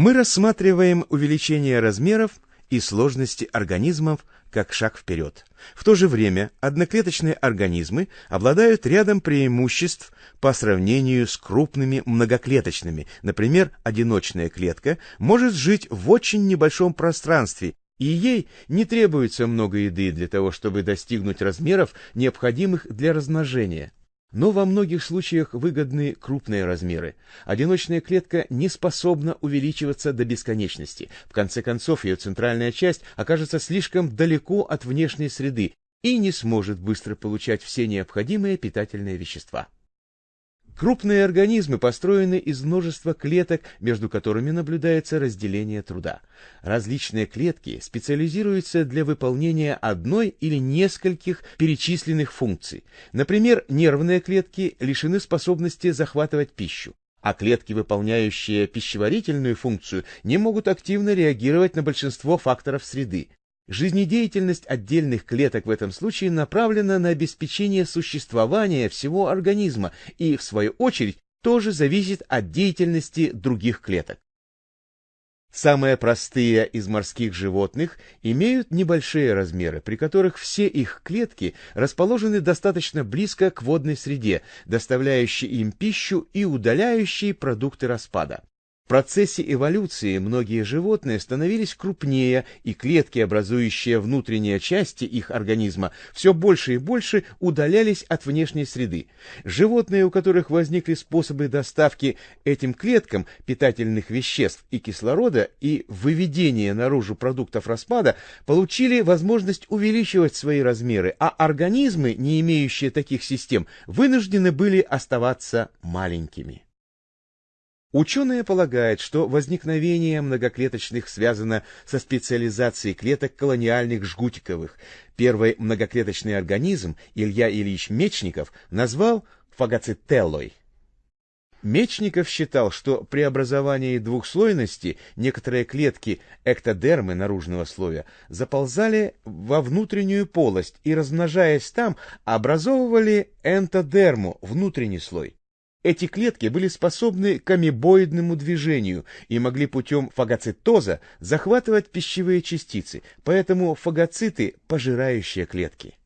Мы рассматриваем увеличение размеров и сложности организмов как шаг вперед. В то же время одноклеточные организмы обладают рядом преимуществ по сравнению с крупными многоклеточными. Например, одиночная клетка может жить в очень небольшом пространстве, и ей не требуется много еды для того, чтобы достигнуть размеров, необходимых для размножения. Но во многих случаях выгодны крупные размеры. Одиночная клетка не способна увеличиваться до бесконечности. В конце концов, ее центральная часть окажется слишком далеко от внешней среды и не сможет быстро получать все необходимые питательные вещества. Крупные организмы построены из множества клеток, между которыми наблюдается разделение труда. Различные клетки специализируются для выполнения одной или нескольких перечисленных функций. Например, нервные клетки лишены способности захватывать пищу, а клетки, выполняющие пищеварительную функцию, не могут активно реагировать на большинство факторов среды. Жизнедеятельность отдельных клеток в этом случае направлена на обеспечение существования всего организма и, в свою очередь, тоже зависит от деятельности других клеток. Самые простые из морских животных имеют небольшие размеры, при которых все их клетки расположены достаточно близко к водной среде, доставляющей им пищу и удаляющей продукты распада. В процессе эволюции многие животные становились крупнее, и клетки, образующие внутренние части их организма, все больше и больше удалялись от внешней среды. Животные, у которых возникли способы доставки этим клеткам питательных веществ и кислорода и выведения наружу продуктов распада, получили возможность увеличивать свои размеры, а организмы, не имеющие таких систем, вынуждены были оставаться маленькими. Ученые полагают, что возникновение многоклеточных связано со специализацией клеток колониальных жгутиковых. Первый многоклеточный организм Илья Ильич Мечников назвал фагоцителлой. Мечников считал, что при образовании двухслойности некоторые клетки эктодермы наружного слоя заползали во внутреннюю полость и, размножаясь там, образовывали энтодерму, внутренний слой. Эти клетки были способны к амебоидному движению и могли путем фагоцитоза захватывать пищевые частицы, поэтому фагоциты – пожирающие клетки.